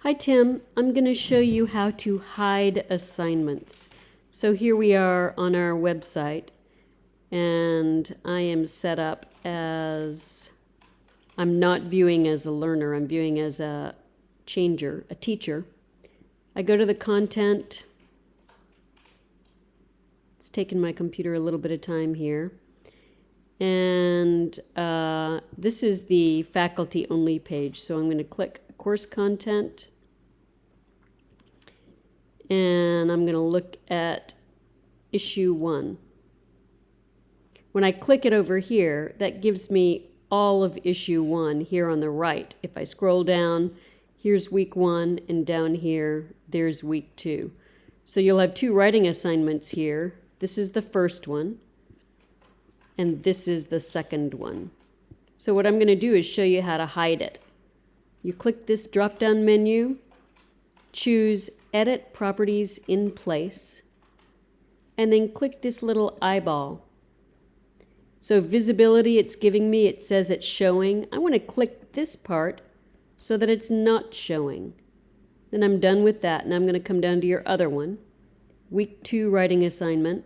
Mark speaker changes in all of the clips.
Speaker 1: Hi Tim, I'm going to show you how to hide assignments. So here we are on our website and I am set up as, I'm not viewing as a learner, I'm viewing as a changer, a teacher. I go to the content, it's taken my computer a little bit of time here. And uh, this is the faculty only page. So I'm going to click course content and I'm going to look at issue one. When I click it over here, that gives me all of issue one here on the right. If I scroll down, here's week one, and down here, there's week two. So you'll have two writing assignments here. This is the first one, and this is the second one. So what I'm going to do is show you how to hide it. You click this drop-down menu, choose Edit Properties in Place, and then click this little eyeball. So visibility it's giving me, it says it's showing. I want to click this part so that it's not showing. Then I'm done with that, and I'm going to come down to your other one. Week 2 writing assignment.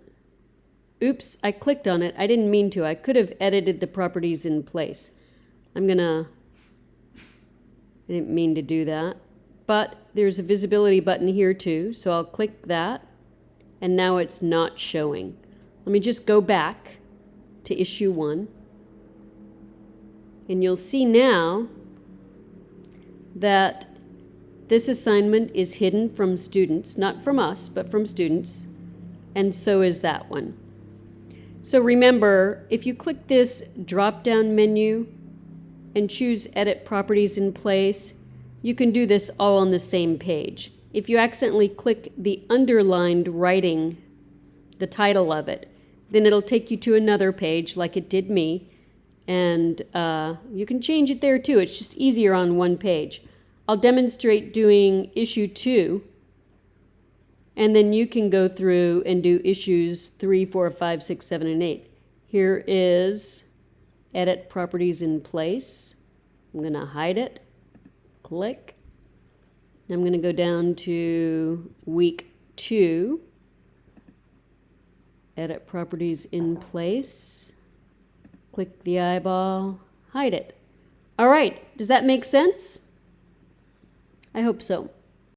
Speaker 1: Oops, I clicked on it. I didn't mean to. I could have edited the properties in place. I'm going to... I didn't mean to do that but there's a visibility button here too, so I'll click that, and now it's not showing. Let me just go back to issue one, and you'll see now that this assignment is hidden from students, not from us, but from students, and so is that one. So remember, if you click this drop-down menu and choose Edit Properties in Place, you can do this all on the same page. If you accidentally click the underlined writing, the title of it, then it'll take you to another page like it did me. And uh, you can change it there too. It's just easier on one page. I'll demonstrate doing issue two. And then you can go through and do issues three, four, five, six, seven, and eight. Here is edit properties in place. I'm going to hide it click. I'm going to go down to week two, edit properties in place, click the eyeball, hide it. All right, does that make sense? I hope so.